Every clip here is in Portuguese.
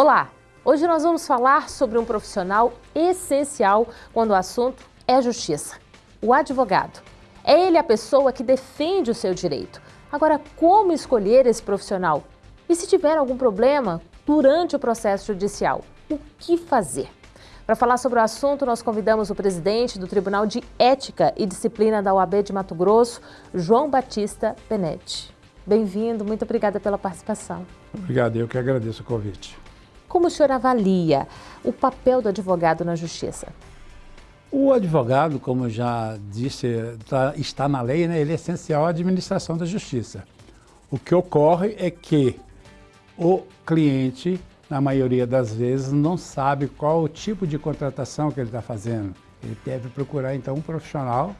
Olá! Hoje nós vamos falar sobre um profissional essencial quando o assunto é justiça, o advogado. É ele a pessoa que defende o seu direito. Agora, como escolher esse profissional? E se tiver algum problema durante o processo judicial, o que fazer? Para falar sobre o assunto, nós convidamos o presidente do Tribunal de Ética e Disciplina da OAB de Mato Grosso, João Batista Benetti. Bem-vindo, muito obrigada pela participação. Obrigado, eu que agradeço o convite. Como o senhor avalia o papel do advogado na justiça? O advogado, como já disse, tá, está na lei, né, ele é essencial à administração da justiça. O que ocorre é que o cliente, na maioria das vezes, não sabe qual o tipo de contratação que ele está fazendo. Ele deve procurar, então, um profissional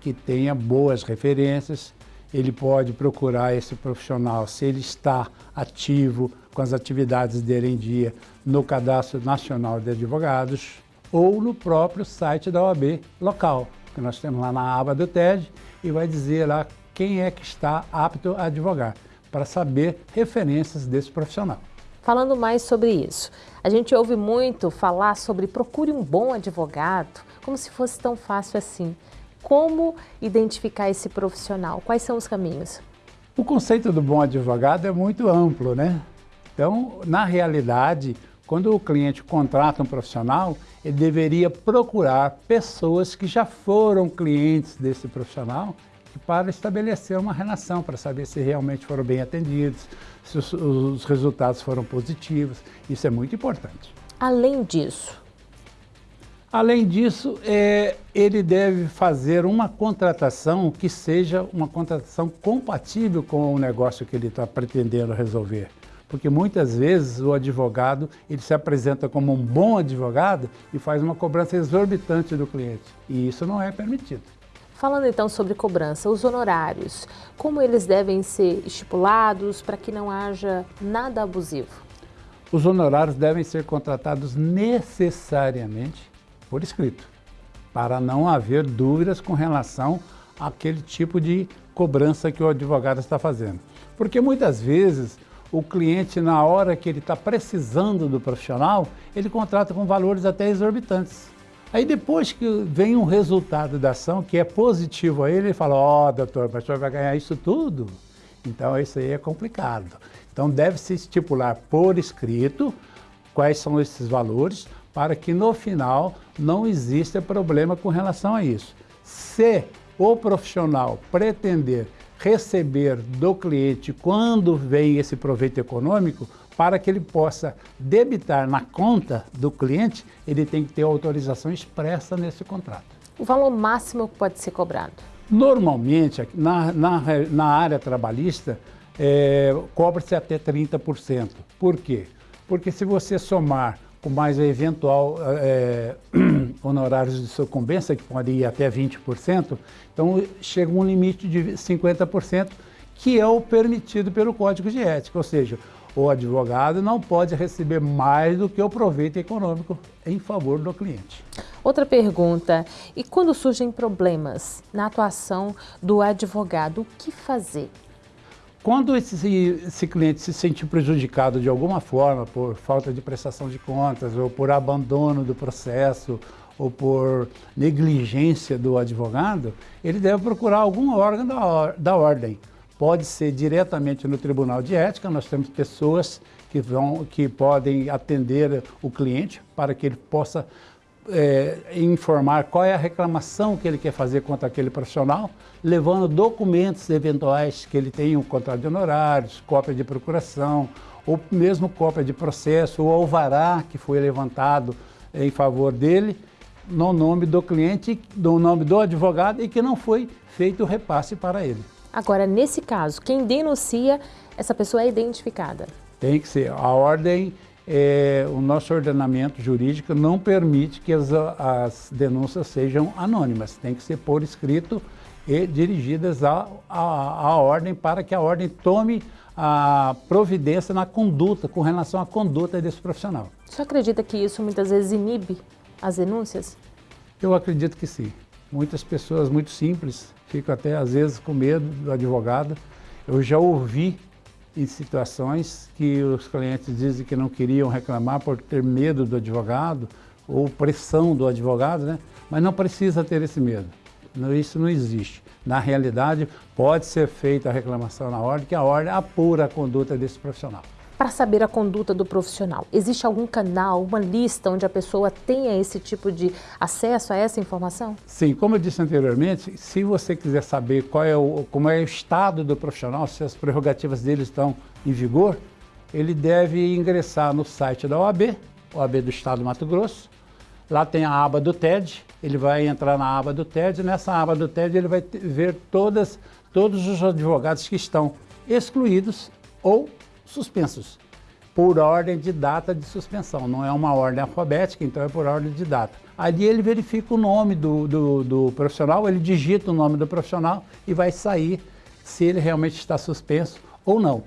que tenha boas referências, ele pode procurar esse profissional se ele está ativo com as atividades dele em dia no Cadastro Nacional de Advogados ou no próprio site da OAB local, que nós temos lá na aba do TED e vai dizer lá quem é que está apto a advogar, para saber referências desse profissional. Falando mais sobre isso, a gente ouve muito falar sobre procure um bom advogado, como se fosse tão fácil assim. Como identificar esse profissional? Quais são os caminhos? O conceito do bom advogado é muito amplo, né? Então, na realidade, quando o cliente contrata um profissional, ele deveria procurar pessoas que já foram clientes desse profissional para estabelecer uma relação, para saber se realmente foram bem atendidos, se os, os resultados foram positivos. Isso é muito importante. Além disso, Além disso, é, ele deve fazer uma contratação que seja uma contratação compatível com o negócio que ele está pretendendo resolver. Porque muitas vezes o advogado ele se apresenta como um bom advogado e faz uma cobrança exorbitante do cliente. E isso não é permitido. Falando então sobre cobrança, os honorários, como eles devem ser estipulados para que não haja nada abusivo? Os honorários devem ser contratados necessariamente por escrito, para não haver dúvidas com relação àquele tipo de cobrança que o advogado está fazendo. Porque muitas vezes o cliente, na hora que ele está precisando do profissional, ele contrata com valores até exorbitantes. Aí depois que vem um resultado da ação que é positivo a ele, ele fala, ó oh, doutor, mas o senhor vai ganhar isso tudo? Então isso aí é complicado. Então deve-se estipular por escrito quais são esses valores, para que no final não exista problema com relação a isso. Se o profissional pretender receber do cliente quando vem esse proveito econômico, para que ele possa debitar na conta do cliente, ele tem que ter autorização expressa nesse contrato. O valor máximo que pode ser cobrado? Normalmente, na, na, na área trabalhista, é, cobra-se até 30%. Por quê? Porque se você somar com mais eventual é, honorários de sucumbência, que podem ir até 20%, então chega um limite de 50%, que é o permitido pelo Código de Ética, ou seja, o advogado não pode receber mais do que o proveito econômico em favor do cliente. Outra pergunta, e quando surgem problemas na atuação do advogado, o que fazer? Quando esse, esse, cliente se sente prejudicado de alguma forma por falta de prestação de contas ou por abandono do processo ou por negligência do advogado, ele deve procurar algum órgão da, da ordem. Pode ser diretamente no Tribunal de Ética, nós temos pessoas que, vão, que podem atender o cliente para que ele possa é, informar qual é a reclamação que ele quer fazer contra aquele profissional, levando documentos eventuais que ele tenha, um contrato de honorários, cópia de procuração, ou mesmo cópia de processo, ou alvará que foi levantado em favor dele, no nome do cliente, no nome do advogado e que não foi feito o repasse para ele. Agora, nesse caso, quem denuncia, essa pessoa é identificada? Tem que ser. A ordem é, o nosso ordenamento jurídico não permite que as, as, denúncias sejam anônimas, tem que ser por escrito e dirigidas à, à, à ordem para que a ordem tome a providência na conduta, com relação à conduta desse profissional. Você acredita que isso muitas vezes inibe as denúncias? Eu acredito que sim. Muitas pessoas muito simples ficam até às vezes com medo do advogado. Eu já ouvi em situações que os clientes dizem que não queriam reclamar por ter medo do advogado ou pressão do advogado, né? mas não precisa ter esse medo. Isso não existe. Na realidade, pode ser feita a reclamação na ordem, que a ordem apura a conduta desse profissional. Para saber a conduta do profissional, existe algum canal, uma lista onde a pessoa tenha esse tipo de acesso a essa informação? Sim, como eu disse anteriormente, se você quiser saber qual é o, como é o estado do profissional, se as prerrogativas dele estão em vigor, ele deve ingressar no site da OAB, OAB do Estado do Mato Grosso. Lá tem a aba do TED, ele vai entrar na aba do TED, nessa aba do TED ele vai ver todas, todos os advogados que estão excluídos ou suspensos, por ordem de data de suspensão. Não é uma ordem alfabética, então é por ordem de data. Ali ele verifica o nome do, do, do profissional, ele digita o nome do profissional e vai sair se ele realmente está suspenso ou não.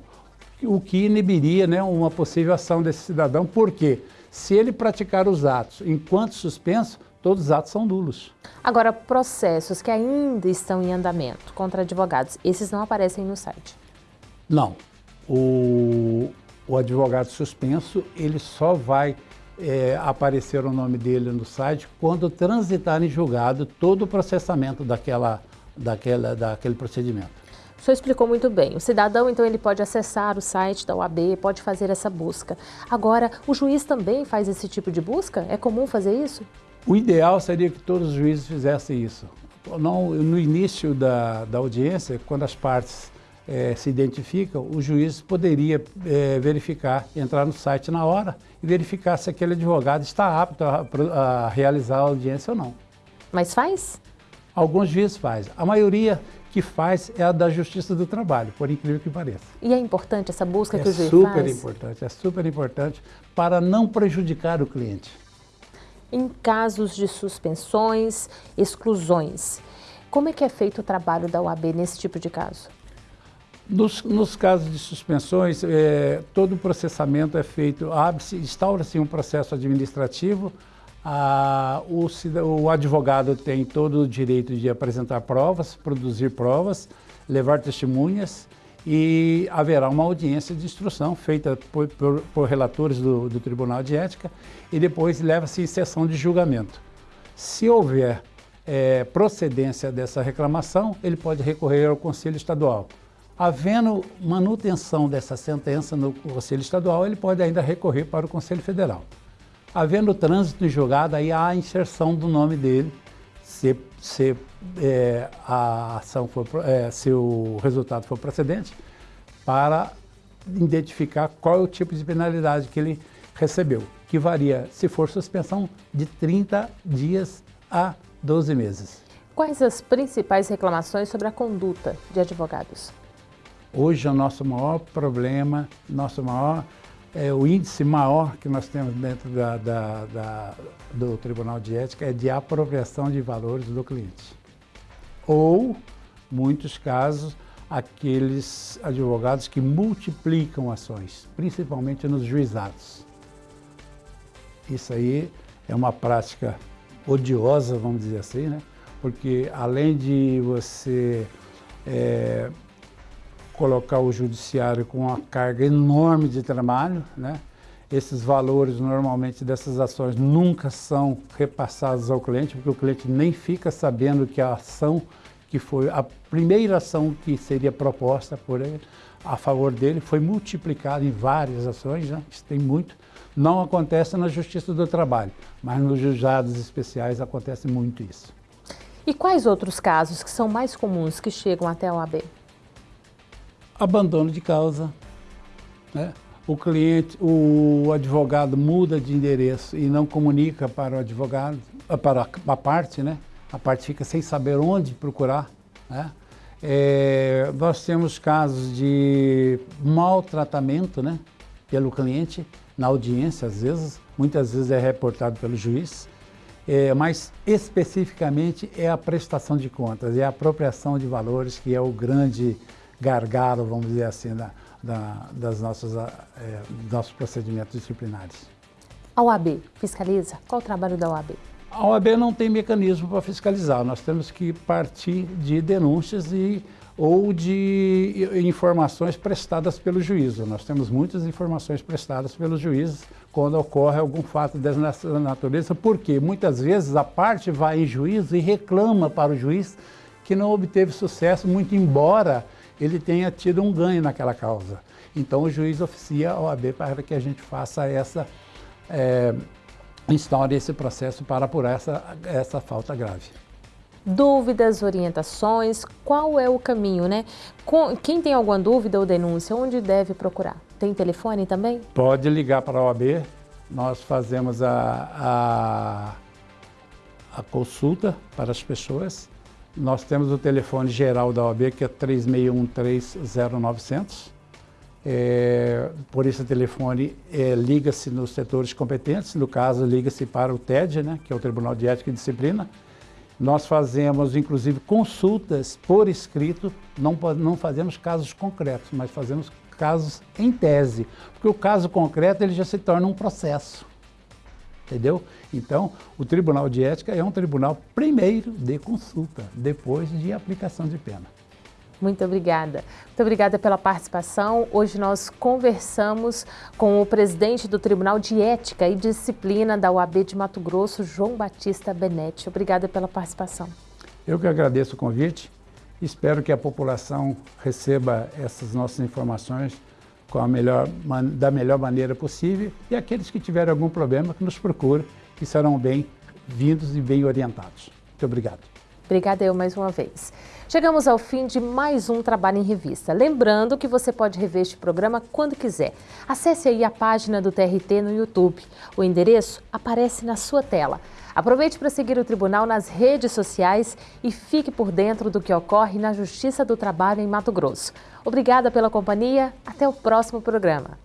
O que inibiria né, uma possível ação desse cidadão, porque se ele praticar os atos enquanto suspenso, todos os atos são nulos. Agora, processos que ainda estão em andamento contra advogados, esses não aparecem no site? Não o, o advogado suspenso, ele só vai é, aparecer o nome dele no site quando transitar em julgado todo o processamento daquela, daquela, daquele procedimento. O senhor explicou muito bem. O cidadão, então, ele pode acessar o site da OAB, pode fazer essa busca. Agora, o juiz também faz esse tipo de busca? É comum fazer isso? O ideal seria que todos os juízes fizessem isso. No, no início da, da audiência, quando as partes é, se identificam, o juiz poderia é, verificar, entrar no site na hora e verificar se aquele advogado está apto a, a realizar a audiência ou não. Mas faz? Alguns juízes fazem. A maioria que faz é a da Justiça do Trabalho, por incrível que pareça. E é importante essa busca é que o juiz faz? É super importante, é super importante para não prejudicar o cliente. Em casos de suspensões, exclusões, como é que é feito o trabalho da OAB nesse tipo de caso? Nos, nos, casos de suspensões, é, todo o processamento é feito, instaura-se um processo administrativo, a, o, o, advogado tem todo o direito de apresentar provas, produzir provas, levar testemunhas e haverá uma audiência de instrução feita por, por, por relatores do, do, Tribunal de Ética e depois leva-se em sessão de julgamento. Se houver é, procedência dessa reclamação, ele pode recorrer ao Conselho Estadual. Havendo manutenção dessa sentença no Conselho Estadual, ele pode ainda recorrer para o Conselho Federal. Havendo trânsito em julgado, aí há a inserção do nome dele, se, se é, a ação for, é, se o resultado for procedente, para identificar qual é o tipo de penalidade que ele recebeu, que varia, se for suspensão, de 30 dias a 12 meses. Quais as principais reclamações sobre a conduta de advogados? Hoje é o nosso maior problema, nosso maior, é, o índice maior que nós temos dentro da, da, da, do Tribunal de Ética é de apropriação de valores do cliente. Ou, muitos casos, aqueles advogados que multiplicam ações, principalmente nos juizados. Isso aí é uma prática odiosa, vamos dizer assim, né? porque além de você é, colocar o judiciário com uma carga enorme de trabalho, né? Esses valores, normalmente, dessas ações nunca são repassados ao cliente, porque o cliente nem fica sabendo que a ação que foi a primeira ação que seria proposta por ele, a favor dele, foi multiplicada em várias ações, né? isso tem muito. Não acontece na Justiça do Trabalho, mas nos julgados especiais acontece muito isso. E quais outros casos que são mais comuns que chegam até a OAB? Abandono de causa. Né? O cliente, o advogado muda de endereço e não comunica para o advogado, ah, para a parte, né? A parte fica sem saber onde procurar. Né? É, nós temos casos de maltratamento né, pelo cliente na audiência, às vezes, muitas vezes é reportado pelo juiz, é, mas especificamente é a prestação de contas, é a apropriação de valores que é o grande gargalo, vamos dizer assim, da, da, das nossas, é, nossos procedimentos disciplinares. A OAB fiscaliza? Qual o trabalho da OAB? A OAB não tem mecanismo para fiscalizar, nós temos que partir de denúncias e ou de informações prestadas pelo juízo. Nós temos muitas informações prestadas pelos juízes quando ocorre algum fato dessa natureza, porque muitas vezes a parte vai em juízo e reclama para o juiz que não obteve sucesso, muito embora ele tenha tido um ganho naquela causa. Então o juiz oficia a OAB para que a gente faça essa, é, instaure esse processo para apurar essa, essa falta grave dúvidas, orientações, qual é o caminho, né? Quem tem alguma dúvida ou denúncia, onde deve procurar? Tem telefone também? Pode ligar para a OAB, nós fazemos a, a, a consulta para as pessoas. Nós temos o telefone geral da OAB, que é 36130900. É, por esse telefone, é, liga-se nos setores competentes, no caso, liga-se para o TED, né, que é o Tribunal de Ética e Disciplina, nós fazemos, inclusive, consultas por escrito, não, não fazemos casos concretos, mas fazemos casos em tese, porque o caso concreto ele já se torna um processo, entendeu? Então, o Tribunal de Ética é um tribunal primeiro de consulta, depois de aplicação de pena. Muito obrigada. Muito obrigada pela participação. Hoje nós conversamos com o presidente do Tribunal de Ética e Disciplina da UAB de Mato Grosso, João Batista Benetti. Obrigada pela participação. Eu que agradeço o convite. Espero que a população receba essas nossas informações com a melhor, da melhor maneira possível e aqueles que tiverem algum problema que nos procurem, que serão bem-vindos e bem orientados. Muito obrigado. Obrigada eu mais uma vez. Chegamos ao fim de mais um Trabalho em Revista. Lembrando que você pode rever este programa quando quiser. Acesse aí a página do TRT no YouTube. O endereço aparece na sua tela. Aproveite para seguir o Tribunal nas redes sociais e fique por dentro do que ocorre na Justiça do Trabalho em Mato Grosso. Obrigada pela companhia. Até o próximo programa.